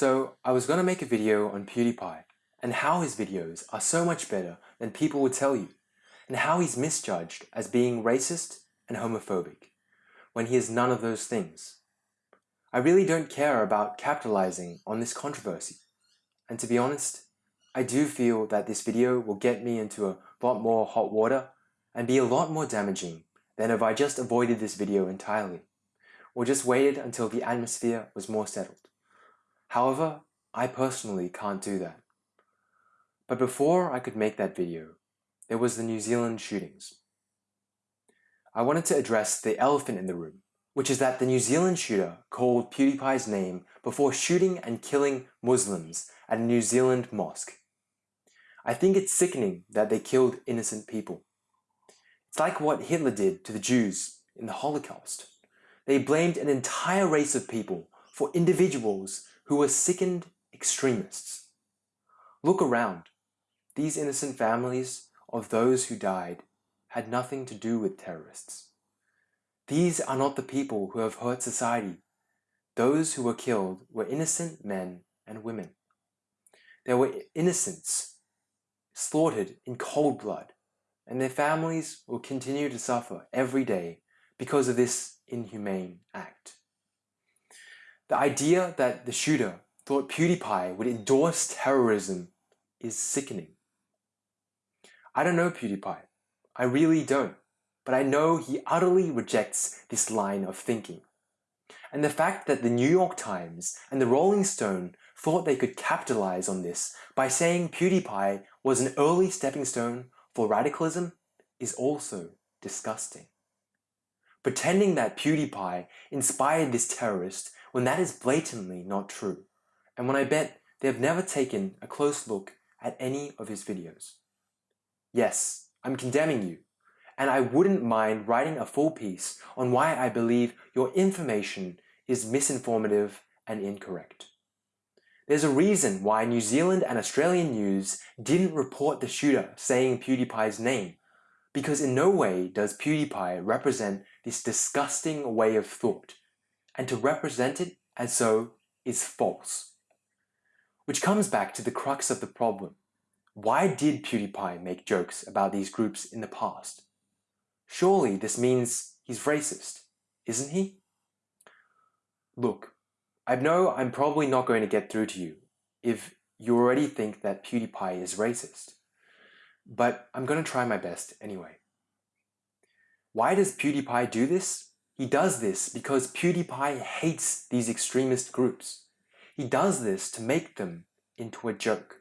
So I was gonna make a video on PewDiePie and how his videos are so much better than people would tell you and how he's misjudged as being racist and homophobic when he is none of those things. I really don't care about capitalizing on this controversy. And to be honest, I do feel that this video will get me into a lot more hot water and be a lot more damaging than if I just avoided this video entirely, or just waited until the atmosphere was more settled. However, I personally can't do that. But before I could make that video, there was the New Zealand shootings. I wanted to address the elephant in the room, which is that the New Zealand shooter called PewDiePie's name before shooting and killing Muslims at a New Zealand mosque. I think it's sickening that they killed innocent people. It's like what Hitler did to the Jews in the Holocaust. They blamed an entire race of people for individuals who were sickened extremists. Look around. These innocent families of those who died had nothing to do with terrorists. These are not the people who have hurt society. Those who were killed were innocent men and women. There were innocents slaughtered in cold blood, and their families will continue to suffer every day because of this inhumane act. The idea that the shooter thought PewDiePie would endorse terrorism is sickening. I don't know PewDiePie. I really don't. But I know he utterly rejects this line of thinking. And the fact that the New York Times and the Rolling Stone thought they could capitalize on this by saying PewDiePie was an early stepping stone for radicalism is also disgusting. Pretending that PewDiePie inspired this terrorist when that is blatantly not true, and when I bet they've never taken a close look at any of his videos. Yes, I'm condemning you, and I wouldn't mind writing a full piece on why I believe your information is misinformative and incorrect. There's a reason why New Zealand and Australian news didn't report the shooter saying PewDiePie's name, because in no way does PewDiePie represent this disgusting way of thought and to represent it as so is false. Which comes back to the crux of the problem. Why did PewDiePie make jokes about these groups in the past? Surely this means he's racist, isn't he? Look, I know I'm probably not going to get through to you if you already think that PewDiePie is racist, but I'm going to try my best anyway. Why does PewDiePie do this? He does this because PewDiePie hates these extremist groups. He does this to make them into a joke.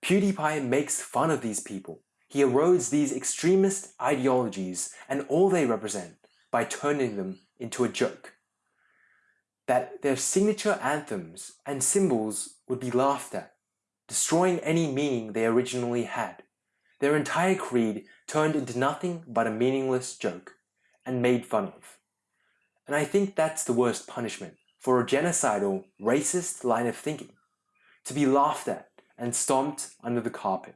PewDiePie makes fun of these people. He erodes these extremist ideologies and all they represent by turning them into a joke. That their signature anthems and symbols would be laughed at, destroying any meaning they originally had. Their entire creed turned into nothing but a meaningless joke and made fun of. And I think that's the worst punishment for a genocidal, racist line of thinking, to be laughed at and stomped under the carpet.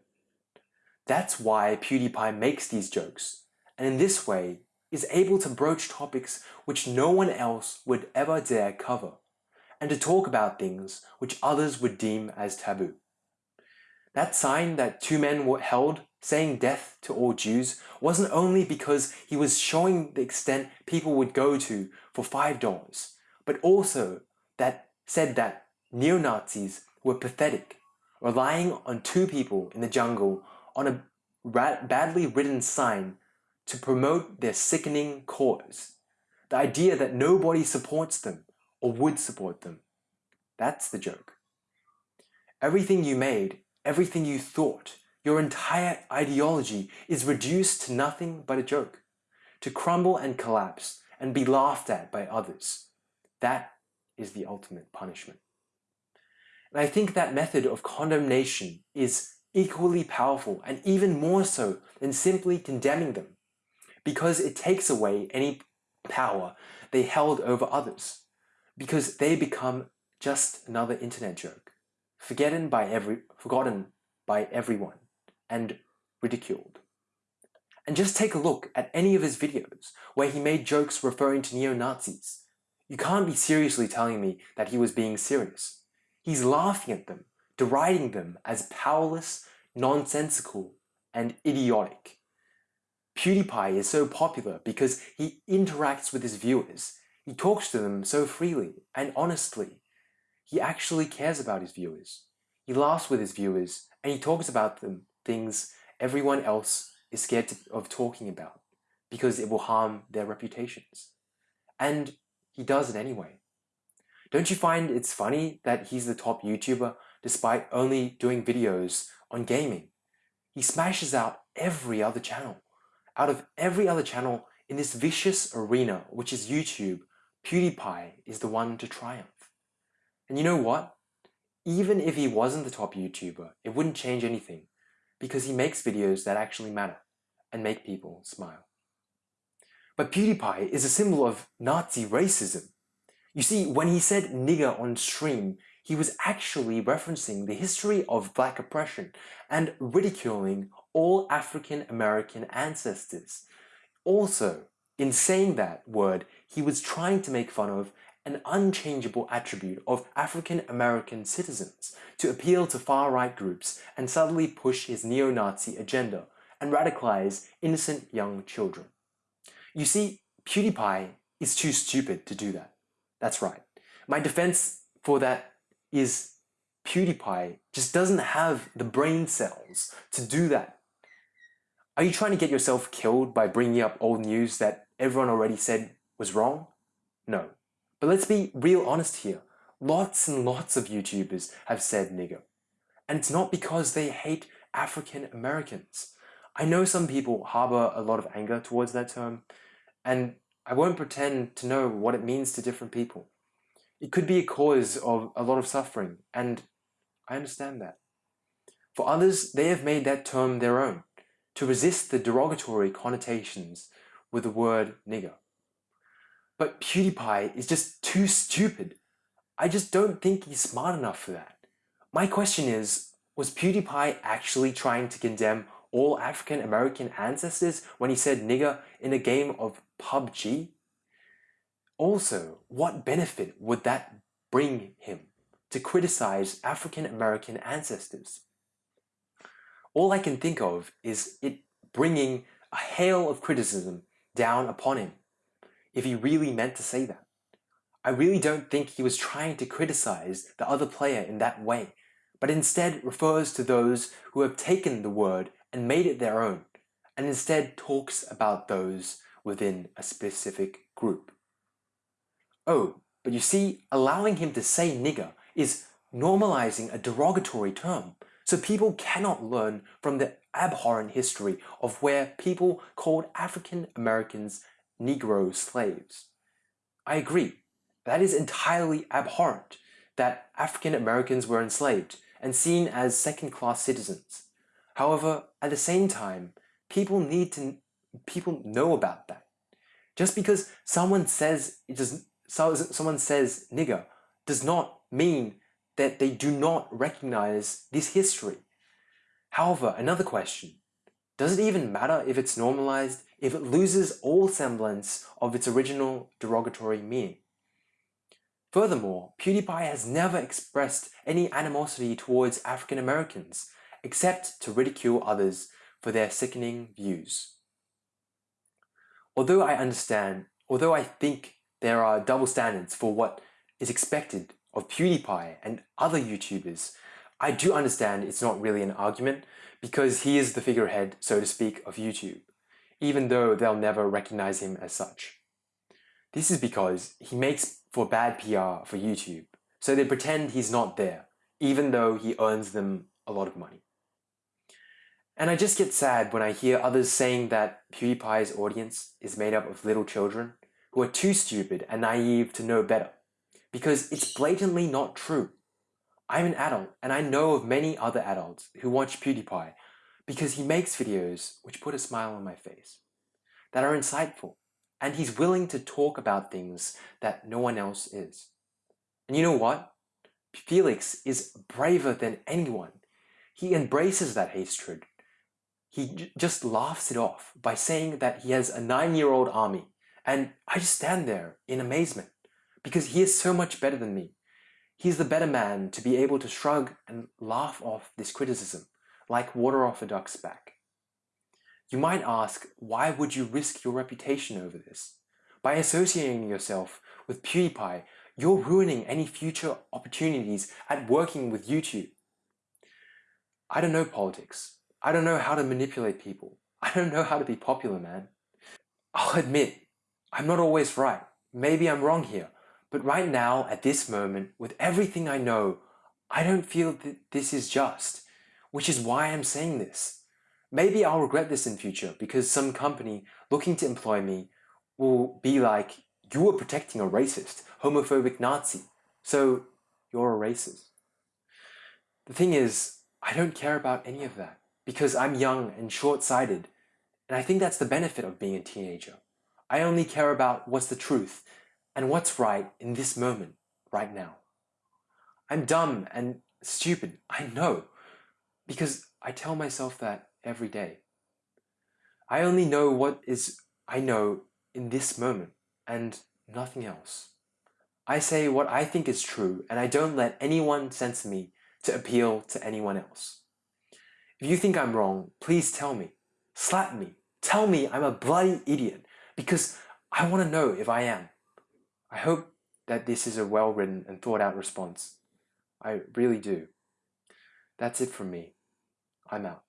That's why PewDiePie makes these jokes, and in this way is able to broach topics which no one else would ever dare cover, and to talk about things which others would deem as taboo. That sign that two men were held saying death to all Jews wasn't only because he was showing the extent people would go to for $5, but also that said that neo-Nazis were pathetic, relying on two people in the jungle on a badly written sign to promote their sickening cause. The idea that nobody supports them or would support them. That's the joke. Everything you made, everything you thought, your entire ideology is reduced to nothing but a joke, to crumble and collapse and be laughed at by others. That is the ultimate punishment. And I think that method of condemnation is equally powerful and even more so than simply condemning them, because it takes away any power they held over others, because they become just another internet joke, forgotten by every forgotten by everyone and ridiculed. And just take a look at any of his videos where he made jokes referring to neo-Nazis. You can't be seriously telling me that he was being serious. He's laughing at them, deriding them as powerless, nonsensical, and idiotic. PewDiePie is so popular because he interacts with his viewers. He talks to them so freely and honestly. He actually cares about his viewers. He laughs with his viewers and he talks about them things everyone else is scared to, of talking about because it will harm their reputations. And he does it anyway. Don't you find it's funny that he's the top YouTuber despite only doing videos on gaming? He smashes out every other channel. Out of every other channel in this vicious arena, which is YouTube, PewDiePie is the one to triumph. And you know what? Even if he wasn't the top YouTuber, it wouldn't change anything because he makes videos that actually matter and make people smile. But PewDiePie is a symbol of Nazi racism. You see, when he said nigger on stream, he was actually referencing the history of black oppression and ridiculing all African American ancestors. Also, in saying that word, he was trying to make fun of an unchangeable attribute of African American citizens to appeal to far-right groups and subtly push his neo-Nazi agenda and radicalize innocent young children. You see, PewDiePie is too stupid to do that. That's right. My defense for that is PewDiePie just doesn't have the brain cells to do that. Are you trying to get yourself killed by bringing up old news that everyone already said was wrong? No. But let's be real honest here. Lots and lots of YouTubers have said nigger. And it's not because they hate African Americans. I know some people harbor a lot of anger towards that term, and I won't pretend to know what it means to different people. It could be a cause of a lot of suffering, and I understand that. For others, they have made that term their own, to resist the derogatory connotations with the word nigger. But PewDiePie is just too stupid. I just don't think he's smart enough for that. My question is, was PewDiePie actually trying to condemn all African American ancestors when he said nigger in a game of PUBG? Also, what benefit would that bring him to criticize African American ancestors? All I can think of is it bringing a hail of criticism down upon him, if he really meant to say that. I really don't think he was trying to criticize the other player in that way, but instead refers to those who have taken the word and made it their own, and instead talks about those within a specific group. Oh, but you see, allowing him to say nigger is normalizing a derogatory term, so people cannot learn from the abhorrent history of where people called African Americans Negro slaves. I agree, that is entirely abhorrent that African Americans were enslaved and seen as second-class citizens. However, at the same time, people need to people know about that. Just because someone says it does someone says nigger does not mean that they do not recognize this history. However, another question, does it even matter if it's normalized if it loses all semblance of its original derogatory meaning? Furthermore, PewDiePie has never expressed any animosity towards African Americans, except to ridicule others for their sickening views. Although I understand, although I think there are double standards for what is expected of PewDiePie and other YouTubers, I do understand it's not really an argument because he is the figurehead, so to speak, of YouTube, even though they'll never recognize him as such. This is because he makes for bad PR for YouTube, so they pretend he's not there, even though he earns them a lot of money. And I just get sad when I hear others saying that PewDiePie's audience is made up of little children who are too stupid and naive to know better, because it's blatantly not true. I'm an adult and I know of many other adults who watch PewDiePie because he makes videos which put a smile on my face, that are insightful, and he's willing to talk about things that no one else is. And you know what? Felix is braver than anyone. He embraces that hatred. He just laughs it off by saying that he has a nine-year-old army and I just stand there in amazement because he is so much better than me. He's the better man to be able to shrug and laugh off this criticism, like water off a duck's back. You might ask, why would you risk your reputation over this? By associating yourself with PewDiePie, you're ruining any future opportunities at working with YouTube. I don't know politics. I don't know how to manipulate people. I don't know how to be popular, man. I'll admit, I'm not always right. Maybe I'm wrong here. But right now, at this moment, with everything I know, I don't feel that this is just, which is why I'm saying this. Maybe I'll regret this in future because some company looking to employ me will be like, you were protecting a racist, homophobic Nazi, so you're a racist. The thing is, I don't care about any of that because I'm young and short-sighted, and I think that's the benefit of being a teenager. I only care about what's the truth and what's right in this moment, right now. I'm dumb and stupid, I know, because I tell myself that every day. I only know what is I know in this moment and nothing else. I say what I think is true and I don't let anyone censor me to appeal to anyone else. If you think I'm wrong, please tell me. Slap me. Tell me I'm a bloody idiot because I want to know if I am. I hope that this is a well-written and thought-out response. I really do. That's it from me. I'm out.